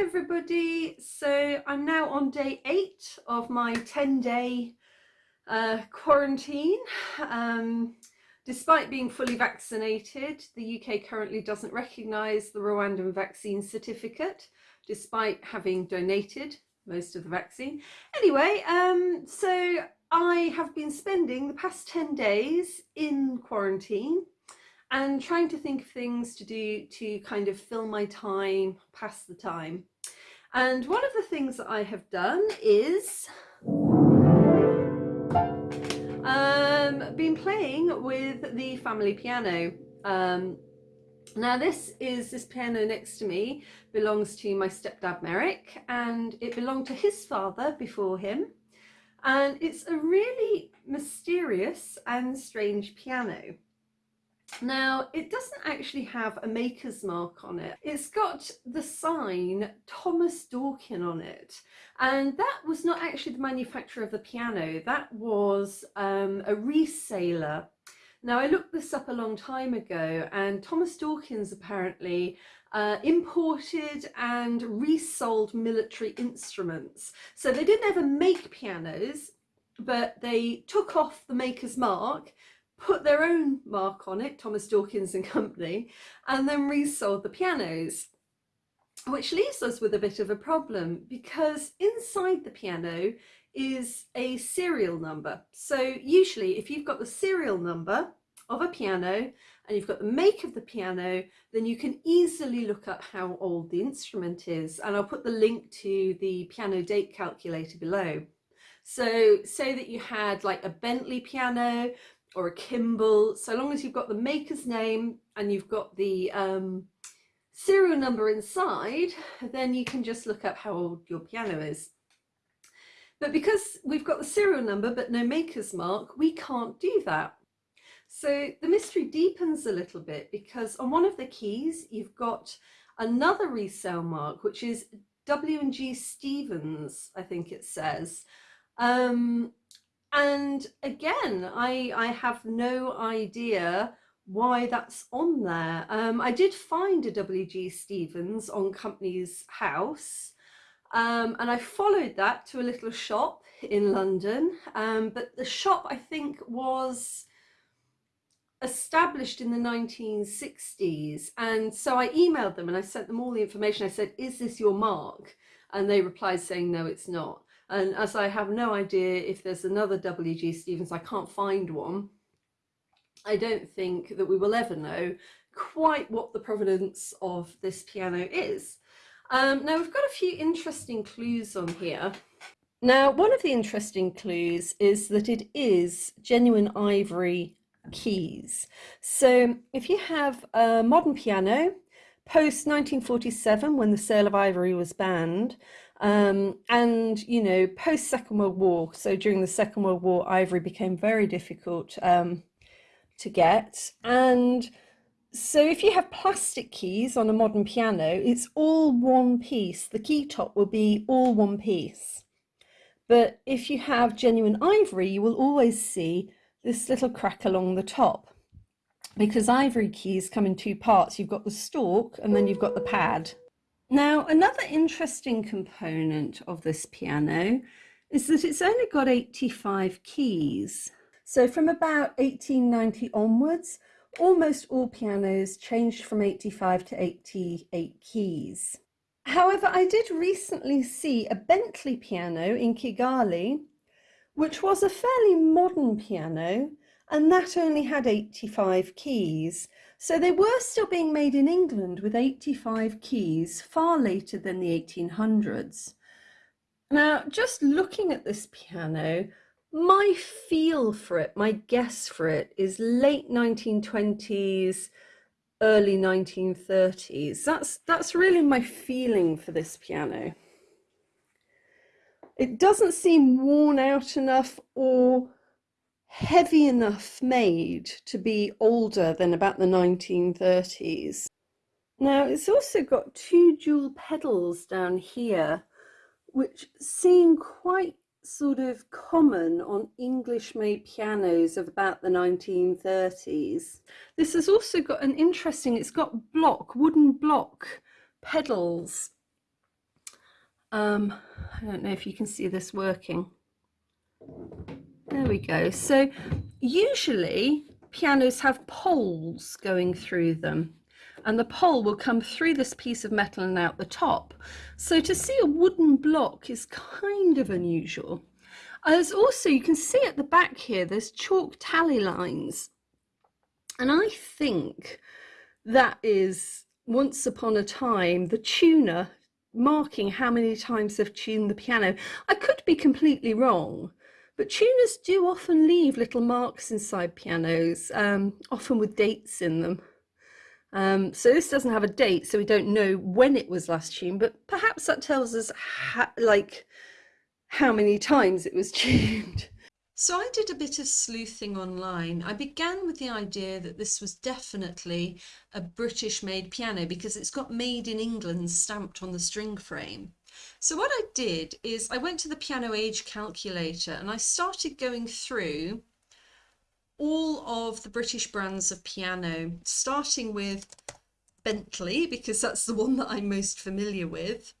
everybody. So I'm now on day eight of my 10 day uh, quarantine. Um, despite being fully vaccinated, the UK currently doesn't recognise the Rwandan vaccine certificate, despite having donated most of the vaccine. Anyway, um, so I have been spending the past 10 days in quarantine and trying to think of things to do to kind of fill my time, pass the time. And one of the things that I have done is um, been playing with the family piano. Um, now this is this piano next to me belongs to my stepdad Merrick and it belonged to his father before him and it's a really mysterious and strange piano. Now, it doesn't actually have a maker's mark on it. It's got the sign Thomas Dawkin on it. And that was not actually the manufacturer of the piano. That was um, a reseller. Now, I looked this up a long time ago and Thomas Dawkins apparently uh, imported and resold military instruments. So they didn't ever make pianos, but they took off the maker's mark put their own mark on it, Thomas Dawkins and Company, and then resold the pianos. Which leaves us with a bit of a problem because inside the piano is a serial number. So usually if you've got the serial number of a piano and you've got the make of the piano, then you can easily look up how old the instrument is. And I'll put the link to the piano date calculator below. So say that you had like a Bentley piano or a Kimball, so long as you've got the maker's name and you've got the um, serial number inside, then you can just look up how old your piano is. But because we've got the serial number but no maker's mark, we can't do that. So the mystery deepens a little bit because on one of the keys, you've got another resale mark, which is W&G Stevens, I think it says. Um, and again, I, I have no idea why that's on there. Um, I did find a WG Stevens on Companies House um, and I followed that to a little shop in London. Um, but the shop I think was established in the 1960s and so I emailed them and I sent them all the information. I said, is this your mark? And they replied saying, no, it's not. And as I have no idea if there's another W.G. Stevens, I can't find one. I don't think that we will ever know quite what the provenance of this piano is. Um, now we've got a few interesting clues on here. Now one of the interesting clues is that it is genuine ivory keys. So if you have a modern piano post 1947 when the sale of ivory was banned um, and, you know, post Second World War, so during the Second World War, ivory became very difficult um, to get. And so if you have plastic keys on a modern piano, it's all one piece. The key top will be all one piece. But if you have genuine ivory, you will always see this little crack along the top because ivory keys come in two parts. You've got the stalk and then you've got the pad. Now, another interesting component of this piano is that it's only got 85 keys. So from about 1890 onwards, almost all pianos changed from 85 to 88 keys. However, I did recently see a Bentley piano in Kigali, which was a fairly modern piano, and that only had 85 keys. So they were still being made in England with 85 keys far later than the 1800s. Now, just looking at this piano, my feel for it, my guess for it is late 1920s, early 1930s. That's, that's really my feeling for this piano. It doesn't seem worn out enough or heavy enough made to be older than about the 1930s. Now it's also got two dual pedals down here which seem quite sort of common on English made pianos of about the 1930s. This has also got an interesting, it's got block, wooden block pedals Um, I don't know if you can see this working. There we go. So usually pianos have poles going through them and the pole will come through this piece of metal and out the top. So to see a wooden block is kind of unusual. There's also, you can see at the back here, there's chalk tally lines. And I think that is once upon a time the tuner marking how many times they've tuned the piano. I could be completely wrong, but tuners do often leave little marks inside pianos, um, often with dates in them. Um, so this doesn't have a date, so we don't know when it was last tuned, but perhaps that tells us like how many times it was tuned. So I did a bit of sleuthing online. I began with the idea that this was definitely a British made piano because it's got made in England stamped on the string frame. So what I did is I went to the piano age calculator and I started going through all of the British brands of piano, starting with Bentley because that's the one that I'm most familiar with.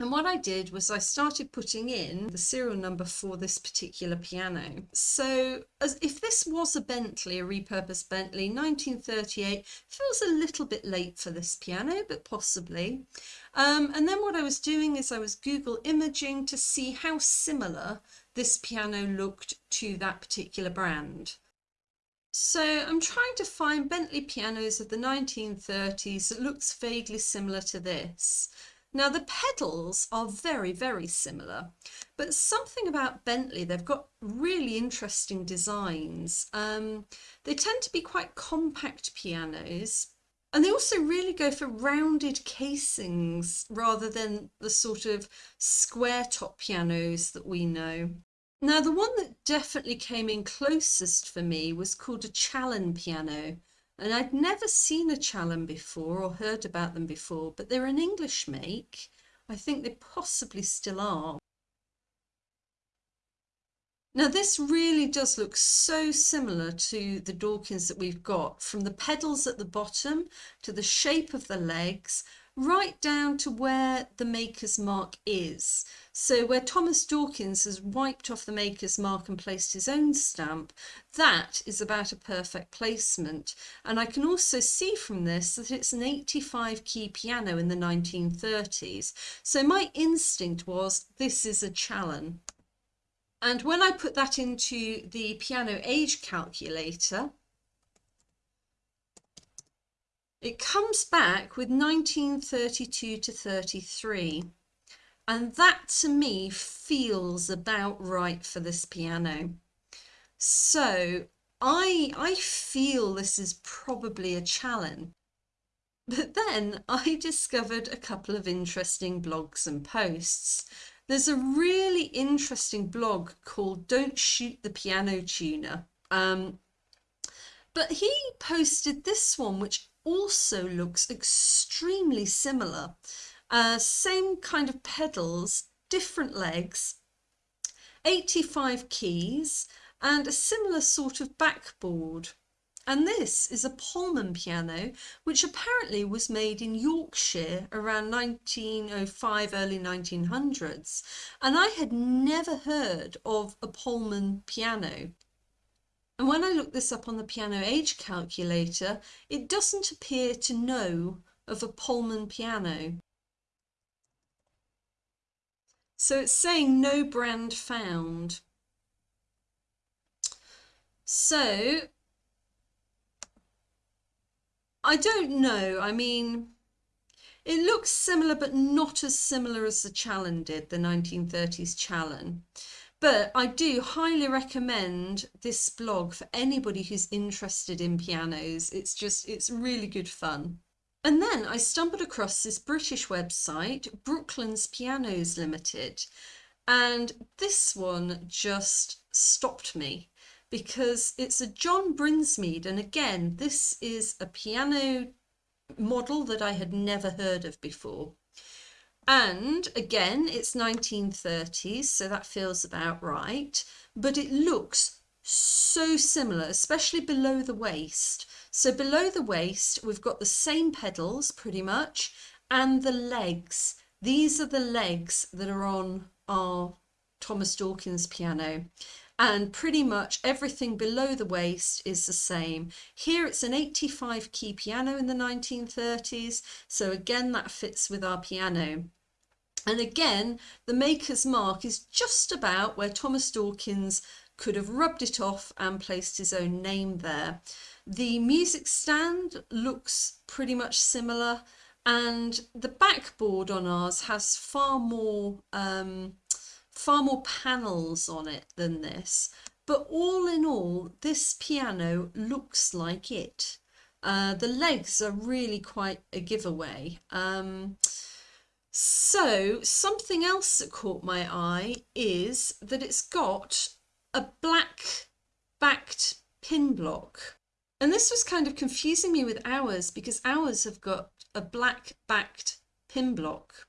And what I did was I started putting in the serial number for this particular piano. So as if this was a Bentley, a repurposed Bentley, 1938, feels a little bit late for this piano, but possibly. Um, and then what I was doing is I was Google imaging to see how similar this piano looked to that particular brand. So I'm trying to find Bentley pianos of the 1930s that looks vaguely similar to this. Now the pedals are very, very similar, but something about Bentley, they've got really interesting designs. Um, they tend to be quite compact pianos, and they also really go for rounded casings rather than the sort of square top pianos that we know. Now the one that definitely came in closest for me was called a Challen piano and I'd never seen a Challen before or heard about them before, but they're an English make. I think they possibly still are. Now this really does look so similar to the Dawkins that we've got, from the pedals at the bottom to the shape of the legs right down to where the maker's mark is. So where Thomas Dawkins has wiped off the maker's mark and placed his own stamp, that is about a perfect placement. And I can also see from this that it's an 85 key piano in the 1930s. So my instinct was this is a Challen. And when I put that into the piano age calculator, it comes back with 1932 to 33. And that to me feels about right for this piano. So I, I feel this is probably a Challen. But then I discovered a couple of interesting blogs and posts. There's a really interesting blog called Don't Shoot the Piano Tuner. Um, but he posted this one, which also looks extremely similar. Uh, same kind of pedals, different legs, 85 keys and a similar sort of backboard. And this is a Pullman piano, which apparently was made in Yorkshire around 1905, early 1900s. And I had never heard of a Pullman piano. And when I look this up on the piano age calculator, it doesn't appear to know of a Pullman piano. So it's saying no brand found. So I don't know. I mean, it looks similar, but not as similar as the Challen did, the 1930s Challen. But I do highly recommend this blog for anybody who's interested in pianos. It's just, it's really good fun. And then I stumbled across this British website, Brooklyn's Pianos Limited. And this one just stopped me because it's a John Brinsmead. And again, this is a piano model that I had never heard of before. And again, it's 1930s, so that feels about right. But it looks so similar, especially below the waist. So below the waist, we've got the same pedals pretty much, and the legs These are the legs that are on our Thomas Dawkins piano and pretty much everything below the waist is the same. Here it's an 85 key piano in the 1930s, so again that fits with our piano. And again, the maker's mark is just about where Thomas Dawkins could have rubbed it off and placed his own name there. The music stand looks pretty much similar and the backboard on ours has far more um, far more panels on it than this. But all in all this piano looks like it. Uh, the legs are really quite a giveaway. Um, so something else that caught my eye is that it's got a black backed pin block and this was kind of confusing me with ours because ours have got a black backed pin block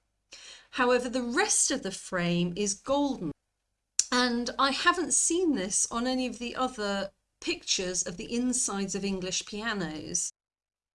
However, the rest of the frame is golden. And I haven't seen this on any of the other pictures of the insides of English pianos.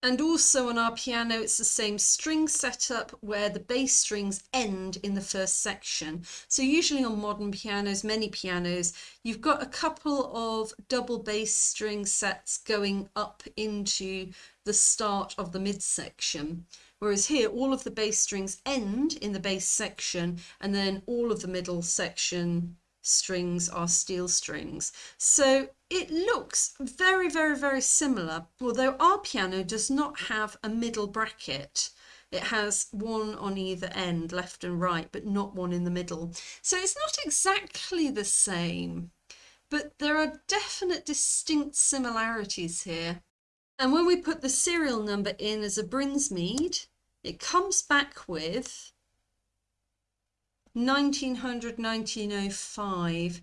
And also on our piano, it's the same string setup where the bass strings end in the first section. So usually on modern pianos, many pianos, you've got a couple of double bass string sets going up into the start of the midsection. Whereas here, all of the bass strings end in the bass section, and then all of the middle section strings are steel strings. So it looks very, very, very similar, although our piano does not have a middle bracket. It has one on either end, left and right, but not one in the middle. So it's not exactly the same, but there are definite distinct similarities here. And when we put the serial number in as a Brinsmead, it comes back with 1900 1905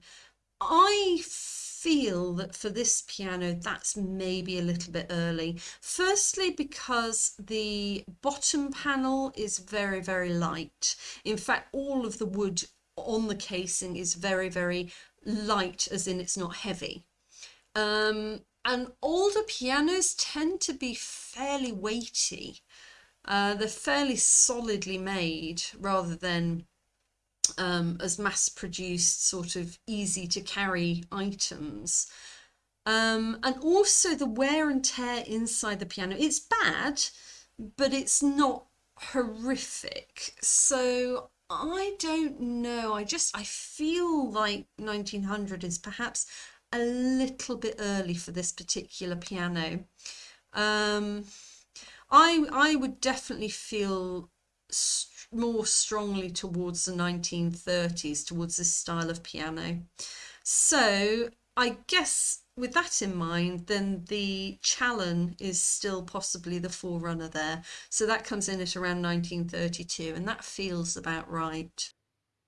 I feel that for this piano that's maybe a little bit early. Firstly because the bottom panel is very very light. In fact all of the wood on the casing is very very light as in it's not heavy. Um, and older pianos tend to be fairly weighty. Uh, they're fairly solidly made rather than um, as mass produced sort of easy to carry items. Um, and also the wear and tear inside the piano. It's bad, but it's not horrific. So I don't know. I just, I feel like 1900 is perhaps a little bit early for this particular piano. Um, I I would definitely feel more strongly towards the 1930s, towards this style of piano. So I guess with that in mind, then the Challen is still possibly the forerunner there. So that comes in at around 1932, and that feels about right.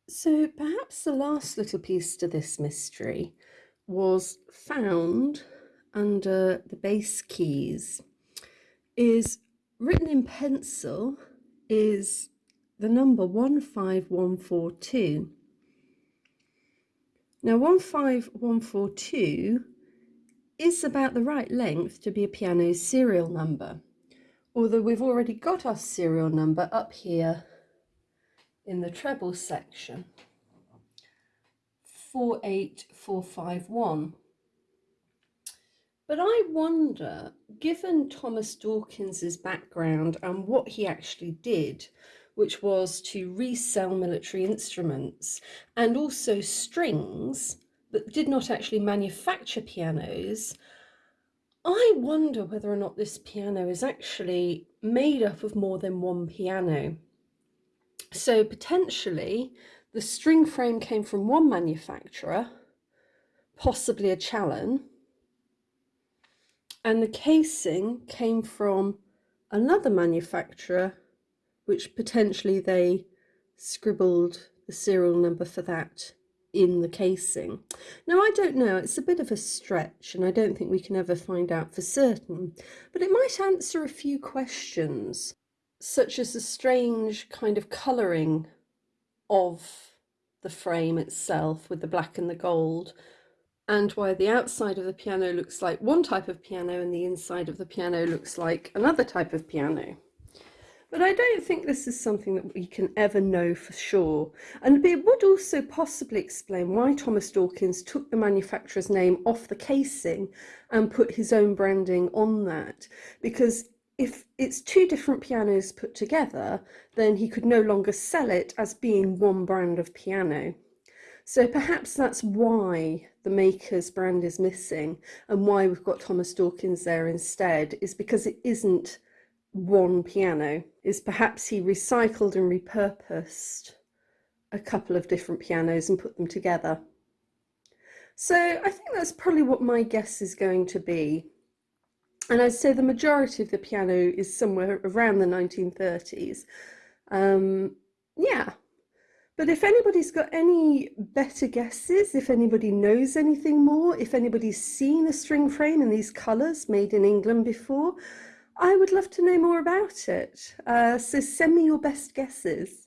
So perhaps the last little piece to this mystery was found under the bass keys is written in pencil is the number 15142. Now 15142 is about the right length to be a piano serial number, although we've already got our serial number up here in the treble section, 48451. But I wonder, given Thomas Dawkins's background and what he actually did, which was to resell military instruments and also strings, but did not actually manufacture pianos, I wonder whether or not this piano is actually made up of more than one piano. So potentially the string frame came from one manufacturer, possibly a Challen, and the casing came from another manufacturer which potentially they scribbled the serial number for that in the casing. Now I don't know, it's a bit of a stretch and I don't think we can ever find out for certain, but it might answer a few questions such as the strange kind of colouring of the frame itself with the black and the gold and why the outside of the piano looks like one type of piano and the inside of the piano looks like another type of piano. But I don't think this is something that we can ever know for sure. And it would also possibly explain why Thomas Dawkins took the manufacturer's name off the casing and put his own branding on that. Because if it's two different pianos put together, then he could no longer sell it as being one brand of piano. So perhaps that's why the maker's brand is missing and why we've got Thomas Dawkins there instead, is because it isn't one piano, is perhaps he recycled and repurposed a couple of different pianos and put them together. So I think that's probably what my guess is going to be. And I'd say the majority of the piano is somewhere around the 1930s. Um, yeah, but if anybody's got any better guesses, if anybody knows anything more, if anybody's seen a string frame in these colours made in England before, I would love to know more about it. Uh, so send me your best guesses.